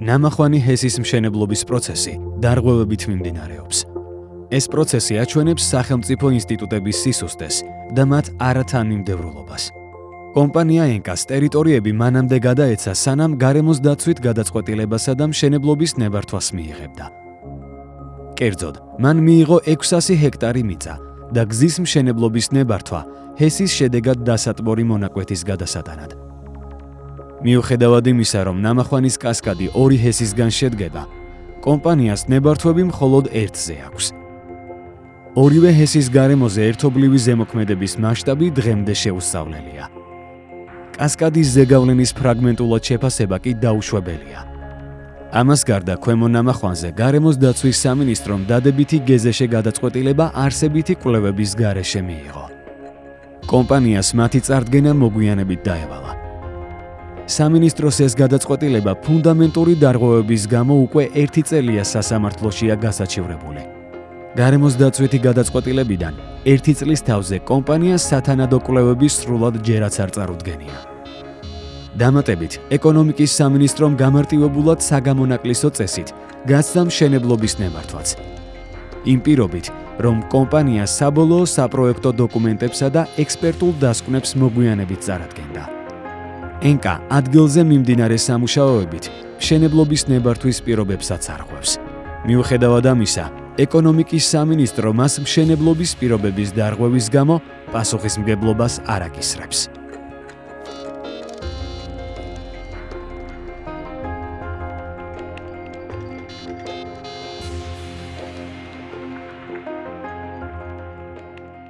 ნამახვანი ჰესის მშენებლობის პროცესი დარღვევებით მიმდინარეობს. ეს პროცესი აჩვენებს სახელმწიფო ინსტიტუტების სისუსტეს და მათ არათანმიმდევრულობას. კომპანია ენკას ტერიტორიები მანამდე გადაეცა, სანამ გარემოს დაცვით გადაწყვეტილებასა და მშენებლობის ნებართვას მიიღებდა. კერძოდ, მან მიიღო 600 ჰექტარი მიწა და გზის მშენებლობის ნებართვა ჰესის შედეგად დასატბორი მონაკვეთის გადასატანად. მიუხედავად იმისა, რომ ნამახვანის კასკადი ორი ჰესისგან შედგება, კომპანიას ნებართვები მხოლოდ ერთზე აქვს. ორივე ჰესის გარემოზე ერთობლივი ზემოქმედების მასშტაბი დღემდე შეუსწავლელია. კასკადის ზეგავლენის ფრაგმენტულად შეფასება კი დაუშვებელია. ამას გარდა ქვემო ნამახვანზე გარემოს დაცვის სამინისტრომ დადებითი გეზეშე გადაწყვეტილება არსებითი კვლევების გარეშე მიიღო. კომპანიას მათი წარდგენა მოგვიანებით დაევალა. სამინისტროს ეს გადაწყვეტილება ფუნდამენტური დარღვევების გამო უკვე 1 წელია სასამართლოშია გასაჩივრებული. გარემოს დაცვითი გადაწყვეტილებიდან 1 წლის თავზე კომპანიას სათანადო კვლევების სრულად ჯერაც არ წარუდგენია. დამატებით, ეკონომიკის სამინისტრომ გამარტივებულად საგამონაკლისო წესით გასცდა მშენებლობის ნემართვაც. იმ პირობით, რომ კომპანია საბოლოო საპროექტო დოკუმენტებსა და ექსპერტულ დასკვნებს მოგვიანებით წარადგენდა. ენკა ადგილზე მიმდინარე სამუშაოებით მშენებლობის ნებართვის პირობებსაც არღვევს. მიუხედავად ამისა, ეკონომიკის სამინისტრო მას მშენებლობის პირობების დარღვევის გამო პასუხისმგებლობას არ აკისრებს.